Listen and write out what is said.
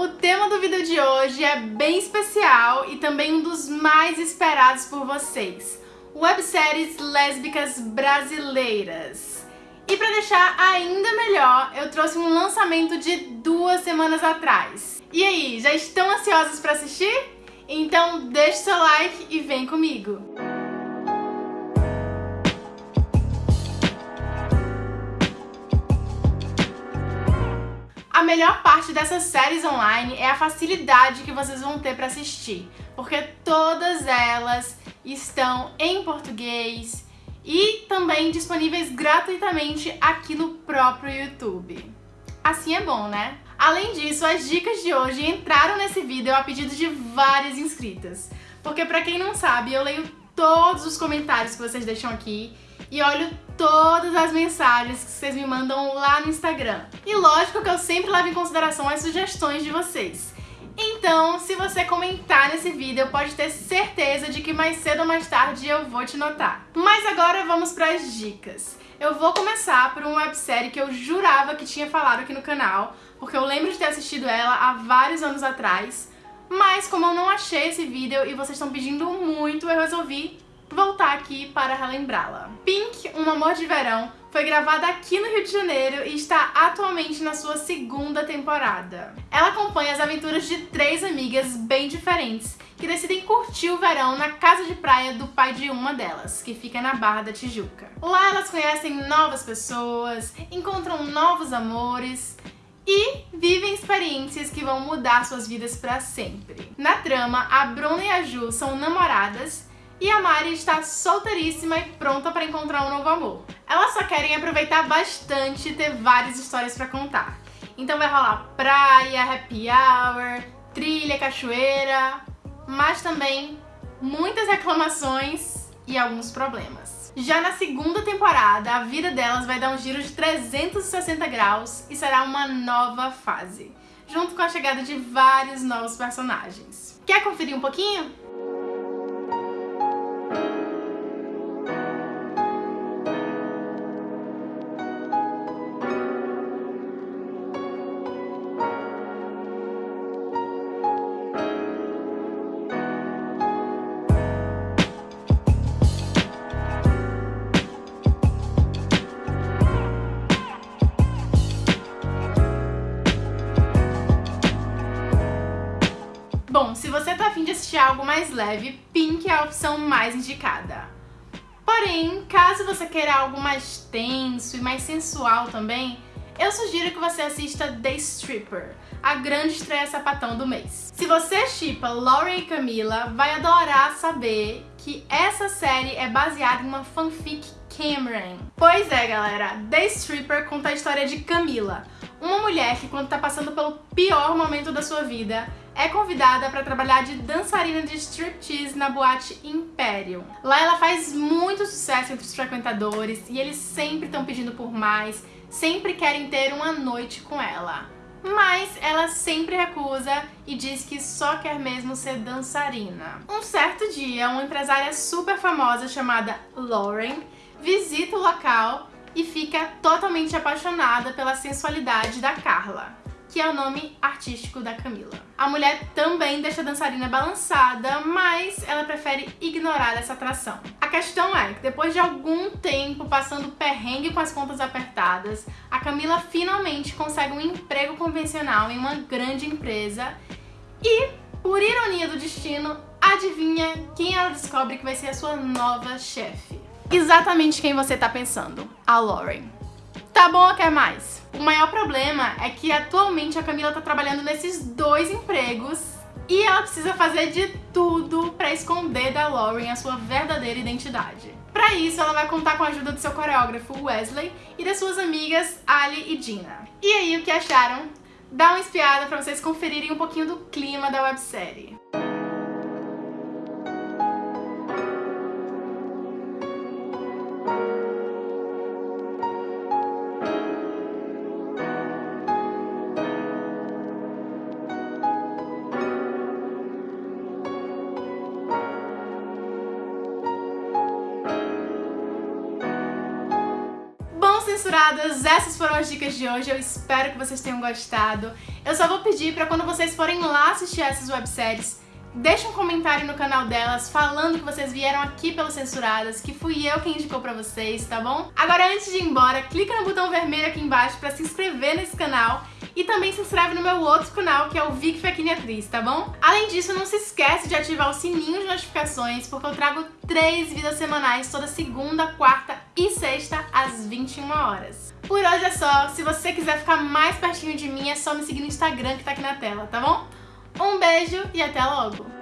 O tema do vídeo de hoje é bem especial e também um dos mais esperados por vocês. Webséries lésbicas brasileiras. E para deixar ainda melhor, eu trouxe um lançamento de duas semanas atrás. E aí, já estão ansiosos para assistir? Então deixe seu like e vem comigo! Melhor parte dessas séries online é a facilidade que vocês vão ter para assistir, porque todas elas estão em português e também disponíveis gratuitamente aqui no próprio YouTube. Assim é bom, né? Além disso, as dicas de hoje entraram nesse vídeo a pedido de várias inscritas, porque pra quem não sabe, eu leio todos os comentários que vocês deixam aqui e olho todas as mensagens que vocês me mandam lá no Instagram. E lógico que eu sempre levo em consideração as sugestões de vocês. Então, se você comentar nesse vídeo, pode ter certeza de que mais cedo ou mais tarde eu vou te notar. Mas agora vamos para as dicas. Eu vou começar por uma websérie que eu jurava que tinha falado aqui no canal, porque eu lembro de ter assistido ela há vários anos atrás, mas como eu não achei esse vídeo e vocês estão pedindo muito, eu resolvi voltar aqui para relembrá-la. Pink, Um Amor de Verão, foi gravada aqui no Rio de Janeiro e está atualmente na sua segunda temporada. Ela acompanha as aventuras de três amigas bem diferentes que decidem curtir o verão na casa de praia do pai de uma delas, que fica na Barra da Tijuca. Lá elas conhecem novas pessoas, encontram novos amores e vivem experiências que vão mudar suas vidas para sempre. Na trama, a Bruna e a Ju são namoradas e a Mari está solteiríssima e pronta para encontrar um novo amor. Elas só querem aproveitar bastante e ter várias histórias para contar. Então vai rolar praia, happy hour, trilha, cachoeira, mas também muitas reclamações e alguns problemas. Já na segunda temporada, a vida delas vai dar um giro de 360 graus e será uma nova fase, junto com a chegada de vários novos personagens. Quer conferir um pouquinho? Afim de assistir algo mais leve, Pink é a opção mais indicada. Porém, caso você queira algo mais tenso e mais sensual também, eu sugiro que você assista The Stripper, a grande estreia sapatão do mês. Se você chipa Lauren e Camila, vai adorar saber que essa série é baseada em uma fanfic Cameron. Pois é, galera, The Stripper conta a história de Camila, uma mulher que quando tá passando pelo pior momento da sua vida, é convidada para trabalhar de dançarina de striptease na boate Imperium. Lá ela faz muito sucesso entre os frequentadores e eles sempre estão pedindo por mais, sempre querem ter uma noite com ela. Mas ela sempre recusa e diz que só quer mesmo ser dançarina. Um certo dia, uma empresária super famosa chamada Lauren visita o local e fica totalmente apaixonada pela sensualidade da Carla que é o nome artístico da Camila. A mulher também deixa a dançarina balançada, mas ela prefere ignorar essa atração. A questão é que depois de algum tempo passando perrengue com as contas apertadas, a Camila finalmente consegue um emprego convencional em uma grande empresa e, por ironia do destino, adivinha quem ela descobre que vai ser a sua nova chefe? Exatamente quem você tá pensando, a Lauren. Tá bom quer mais? O maior problema é que atualmente a Camila tá trabalhando nesses dois empregos e ela precisa fazer de tudo pra esconder da Lauren a sua verdadeira identidade. Pra isso, ela vai contar com a ajuda do seu coreógrafo Wesley e das suas amigas Ali e Dina. E aí, o que acharam? Dá uma espiada pra vocês conferirem um pouquinho do clima da websérie. Censuradas, essas foram as dicas de hoje. Eu espero que vocês tenham gostado. Eu só vou pedir para quando vocês forem lá assistir essas webséries, deixa um comentário no canal delas falando que vocês vieram aqui pelas Censuradas, que fui eu quem indicou pra vocês, tá bom? Agora, antes de ir embora, clica no botão vermelho aqui embaixo pra se inscrever nesse canal e também se inscreve no meu outro canal, que é o Vic Fequini Atriz, tá bom? Além disso, não se esquece de ativar o sininho de notificações, porque eu trago três vídeos semanais toda segunda, quarta e sexta, às 21 horas. Por hoje é só. Se você quiser ficar mais pertinho de mim, é só me seguir no Instagram que tá aqui na tela, tá bom? Um beijo e até logo!